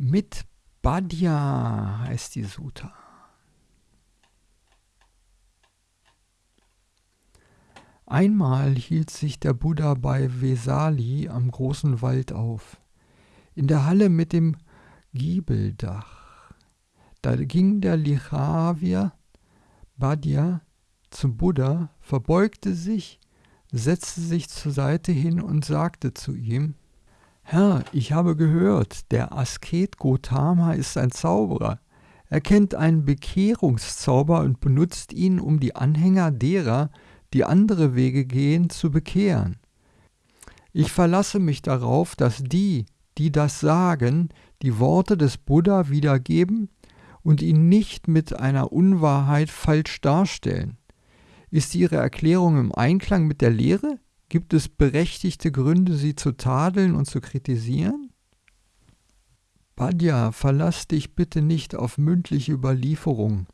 Mit Badya heißt die Sutta. Einmal hielt sich der Buddha bei Vesali am großen Wald auf, in der Halle mit dem Giebeldach. Da ging der Lichavier Badya zum Buddha, verbeugte sich, setzte sich zur Seite hin und sagte zu ihm, Herr, ich habe gehört, der Asket Gotama ist ein Zauberer. Er kennt einen Bekehrungszauber und benutzt ihn, um die Anhänger derer, die andere Wege gehen, zu bekehren. Ich verlasse mich darauf, dass die, die das sagen, die Worte des Buddha wiedergeben und ihn nicht mit einer Unwahrheit falsch darstellen. Ist ihre Erklärung im Einklang mit der Lehre? Gibt es berechtigte Gründe, sie zu tadeln und zu kritisieren? Badja, verlass dich bitte nicht auf mündliche Überlieferung,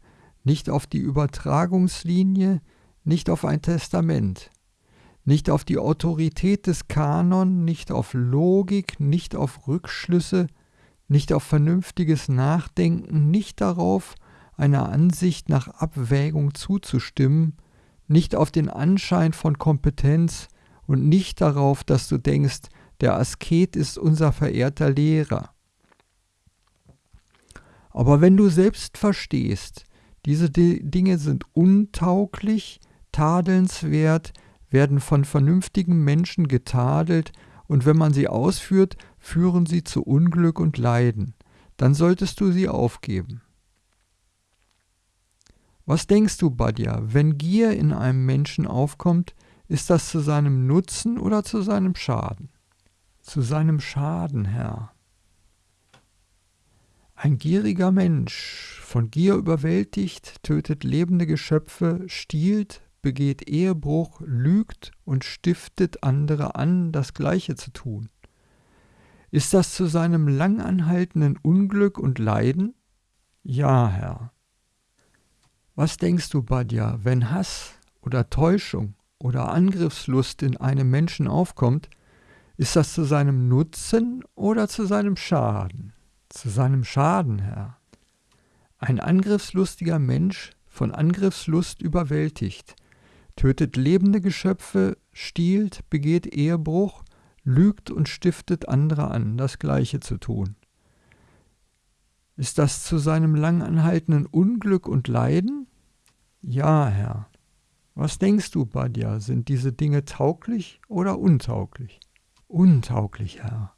nicht auf die Übertragungslinie, nicht auf ein Testament, nicht auf die Autorität des Kanon, nicht auf Logik, nicht auf Rückschlüsse, nicht auf vernünftiges Nachdenken, nicht darauf, einer Ansicht nach Abwägung zuzustimmen, nicht auf den Anschein von Kompetenz und nicht darauf, dass du denkst, der Asket ist unser verehrter Lehrer. Aber wenn du selbst verstehst, diese Dinge sind untauglich, tadelnswert, werden von vernünftigen Menschen getadelt, und wenn man sie ausführt, führen sie zu Unglück und Leiden, dann solltest du sie aufgeben. Was denkst du, Badja, wenn Gier in einem Menschen aufkommt, ist das zu seinem Nutzen oder zu seinem Schaden? Zu seinem Schaden, Herr. Ein gieriger Mensch, von Gier überwältigt, tötet lebende Geschöpfe, stiehlt, begeht Ehebruch, lügt und stiftet andere an, das Gleiche zu tun. Ist das zu seinem langanhaltenden Unglück und Leiden? Ja, Herr. Was denkst du, Badja, wenn Hass oder Täuschung oder Angriffslust in einem Menschen aufkommt, ist das zu seinem Nutzen oder zu seinem Schaden? Zu seinem Schaden, Herr. Ein angriffslustiger Mensch, von Angriffslust überwältigt, tötet lebende Geschöpfe, stiehlt, begeht Ehebruch, lügt und stiftet andere an, das Gleiche zu tun. Ist das zu seinem langanhaltenden Unglück und Leiden? Ja, Herr. Was denkst du, Badja, sind diese Dinge tauglich oder untauglich? Untauglich, Herr.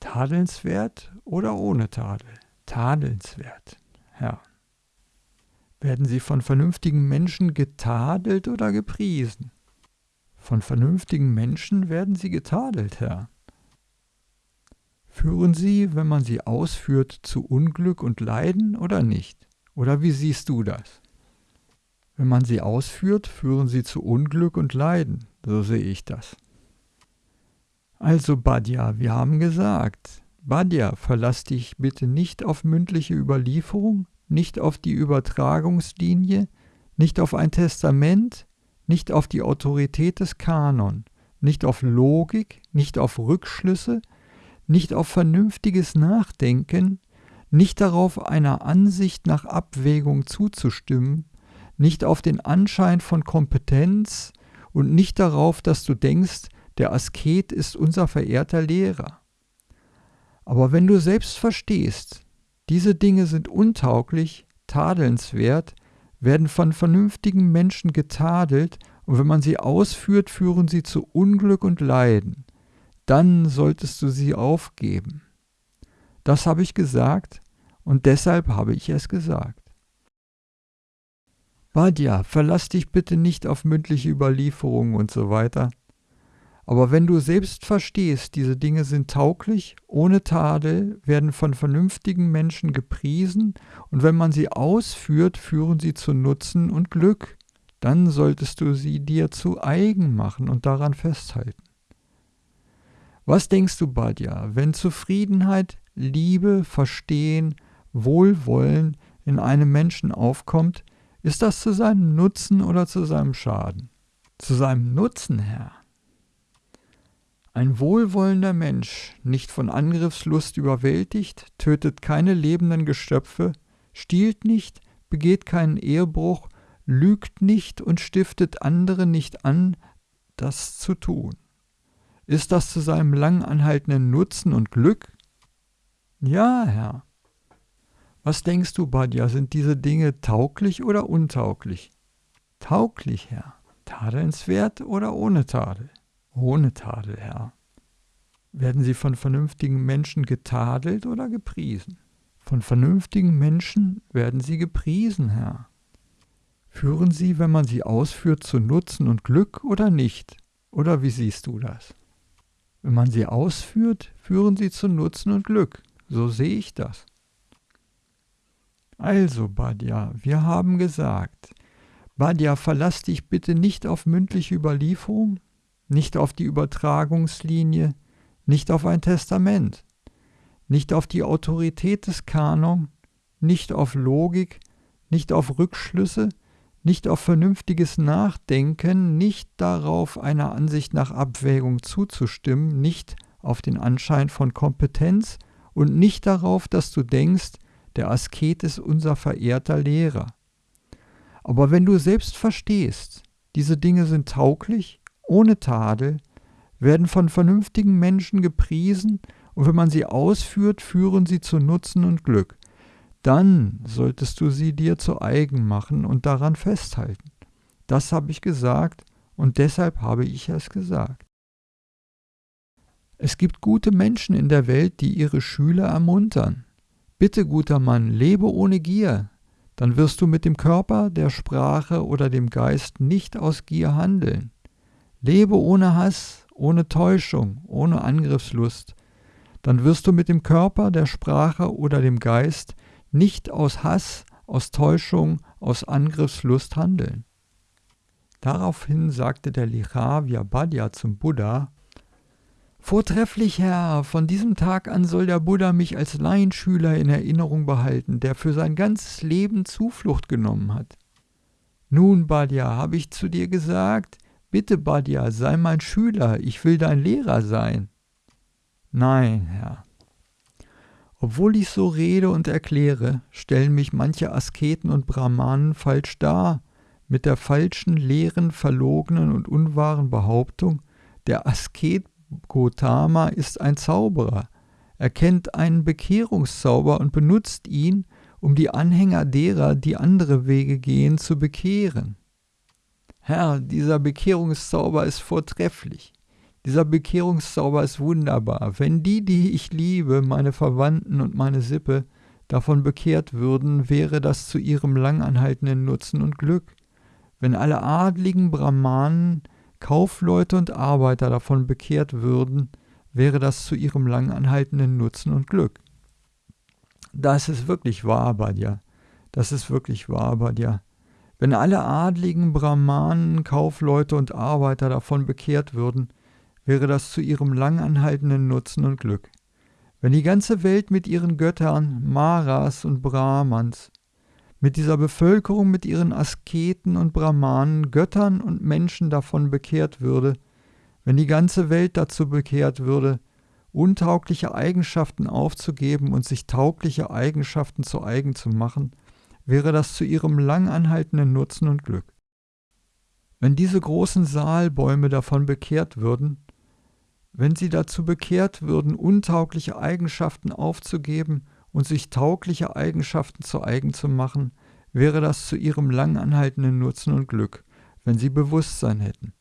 Tadelnswert oder ohne Tadel? Tadelnswert, Herr. Werden sie von vernünftigen Menschen getadelt oder gepriesen? Von vernünftigen Menschen werden sie getadelt, Herr. Führen sie, wenn man sie ausführt, zu Unglück und Leiden oder nicht? Oder wie siehst du das? Wenn man sie ausführt, führen sie zu Unglück und Leiden, so sehe ich das. Also Badja, wir haben gesagt, Badja, verlass dich bitte nicht auf mündliche Überlieferung, nicht auf die Übertragungslinie, nicht auf ein Testament, nicht auf die Autorität des Kanon, nicht auf Logik, nicht auf Rückschlüsse, nicht auf vernünftiges Nachdenken, nicht darauf, einer Ansicht nach Abwägung zuzustimmen, nicht auf den Anschein von Kompetenz und nicht darauf, dass du denkst, der Asket ist unser verehrter Lehrer. Aber wenn du selbst verstehst, diese Dinge sind untauglich, tadelnswert, werden von vernünftigen Menschen getadelt, und wenn man sie ausführt, führen sie zu Unglück und Leiden. Dann solltest du sie aufgeben. Das habe ich gesagt, und deshalb habe ich es gesagt. Badja, verlass dich bitte nicht auf mündliche Überlieferungen und so weiter. Aber wenn du selbst verstehst, diese Dinge sind tauglich, ohne Tadel, werden von vernünftigen Menschen gepriesen, und wenn man sie ausführt, führen sie zu Nutzen und Glück, dann solltest du sie dir zu eigen machen und daran festhalten. Was denkst du, Badja, wenn Zufriedenheit, Liebe, Verstehen, Wohlwollen in einem Menschen aufkommt, ist das zu seinem Nutzen oder zu seinem Schaden? Zu seinem Nutzen, Herr. Ein wohlwollender Mensch, nicht von Angriffslust überwältigt, tötet keine lebenden Geschöpfe, stiehlt nicht, begeht keinen Ehebruch, lügt nicht und stiftet andere nicht an, das zu tun. Ist das zu seinem lang anhaltenden Nutzen und Glück? Ja, Herr. Was denkst du, Badja, sind diese Dinge tauglich oder untauglich? Tauglich, Herr. Tadelnswert oder ohne Tadel? Ohne Tadel, Herr. Werden sie von vernünftigen Menschen getadelt oder gepriesen? Von vernünftigen Menschen werden sie gepriesen, Herr. Führen sie, wenn man sie ausführt, zu Nutzen und Glück oder nicht? Oder wie siehst du das? Wenn man sie ausführt, führen sie zu Nutzen und Glück. So sehe ich das. Also, Badja, wir haben gesagt, Badja, verlass dich bitte nicht auf mündliche Überlieferung, nicht auf die Übertragungslinie, nicht auf ein Testament, nicht auf die Autorität des Kanon, nicht auf Logik, nicht auf Rückschlüsse, nicht auf vernünftiges Nachdenken, nicht darauf, einer Ansicht nach Abwägung zuzustimmen, nicht auf den Anschein von Kompetenz und nicht darauf, dass du denkst, der Asket ist unser verehrter Lehrer. Aber wenn du selbst verstehst, diese Dinge sind tauglich, ohne Tadel, werden von vernünftigen Menschen gepriesen und wenn man sie ausführt, führen sie zu Nutzen und Glück dann solltest du sie dir zu eigen machen und daran festhalten. Das habe ich gesagt und deshalb habe ich es gesagt. Es gibt gute Menschen in der Welt, die ihre Schüler ermuntern. Bitte, guter Mann, lebe ohne Gier, dann wirst du mit dem Körper, der Sprache oder dem Geist nicht aus Gier handeln. Lebe ohne Hass, ohne Täuschung, ohne Angriffslust, dann wirst du mit dem Körper, der Sprache oder dem Geist nicht aus Hass, aus Täuschung, aus Angriffslust handeln. Daraufhin sagte der Lichavyabhadya zum Buddha, Vortrefflich, Herr, von diesem Tag an soll der Buddha mich als Laienschüler in Erinnerung behalten, der für sein ganzes Leben Zuflucht genommen hat. Nun, Badya, habe ich zu dir gesagt, bitte, Badya, sei mein Schüler, ich will dein Lehrer sein. Nein, Herr, obwohl ich so rede und erkläre, stellen mich manche Asketen und Brahmanen falsch dar, mit der falschen, leeren, verlogenen und unwahren Behauptung, der Asket Gotama ist ein Zauberer. Er kennt einen Bekehrungszauber und benutzt ihn, um die Anhänger derer, die andere Wege gehen, zu bekehren. Herr, dieser Bekehrungszauber ist vortrefflich. Dieser Bekehrungszauber ist wunderbar. Wenn die, die ich liebe, meine Verwandten und meine Sippe, davon bekehrt würden, wäre das zu ihrem langanhaltenden Nutzen und Glück. Wenn alle adligen Brahmanen, Kaufleute und Arbeiter davon bekehrt würden, wäre das zu ihrem langanhaltenden Nutzen und Glück. Das ist wirklich wahr, Badja. Das ist wirklich wahr, Badja. Wenn alle adligen Brahmanen, Kaufleute und Arbeiter davon bekehrt würden, wäre das zu ihrem langanhaltenden Nutzen und Glück. Wenn die ganze Welt mit ihren Göttern, Maras und Brahmans, mit dieser Bevölkerung, mit ihren Asketen und Brahmanen, Göttern und Menschen davon bekehrt würde, wenn die ganze Welt dazu bekehrt würde, untaugliche Eigenschaften aufzugeben und sich taugliche Eigenschaften zu eigen zu machen, wäre das zu ihrem langanhaltenden Nutzen und Glück. Wenn diese großen Saalbäume davon bekehrt würden, wenn sie dazu bekehrt würden, untaugliche Eigenschaften aufzugeben und sich taugliche Eigenschaften zu eigen zu machen, wäre das zu ihrem langanhaltenden Nutzen und Glück, wenn sie Bewusstsein hätten.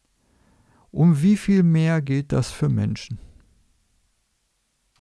Um wie viel mehr gilt das für Menschen?